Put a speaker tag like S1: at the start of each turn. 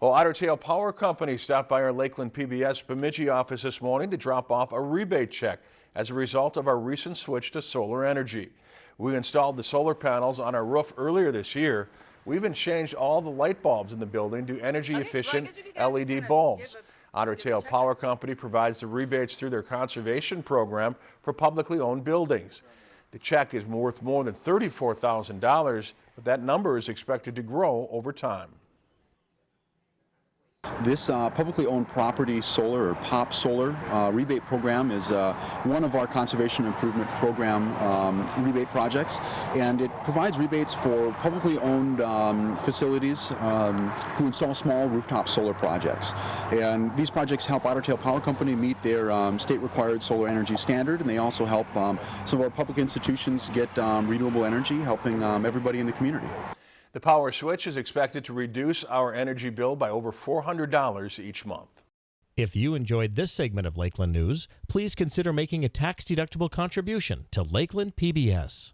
S1: Well, Otter Tail Power Company stopped by our Lakeland PBS Bemidji office this morning to drop off a rebate check as a result of our recent switch to solar energy. We installed the solar panels on our roof earlier this year. We even changed all the light bulbs in the building to energy efficient LED bulbs. Otter Tail Power Company provides the rebates through their conservation program for publicly owned buildings. The check is worth more than $34,000, but that number is expected to grow over time.
S2: This uh, publicly owned property solar or POP solar uh, rebate program is uh, one of our conservation improvement program um, rebate projects. And it provides rebates for publicly owned um, facilities um, who install small rooftop solar projects. And these projects help Otter Tail Power Company meet their um, state required solar energy standard. And they also help um, some of our public institutions get um, renewable energy helping everybody in the community.
S1: The power switch is expected to reduce our energy bill by over $400 each month.
S3: If you enjoyed this segment of Lakeland News, please consider making a tax-deductible contribution to Lakeland PBS.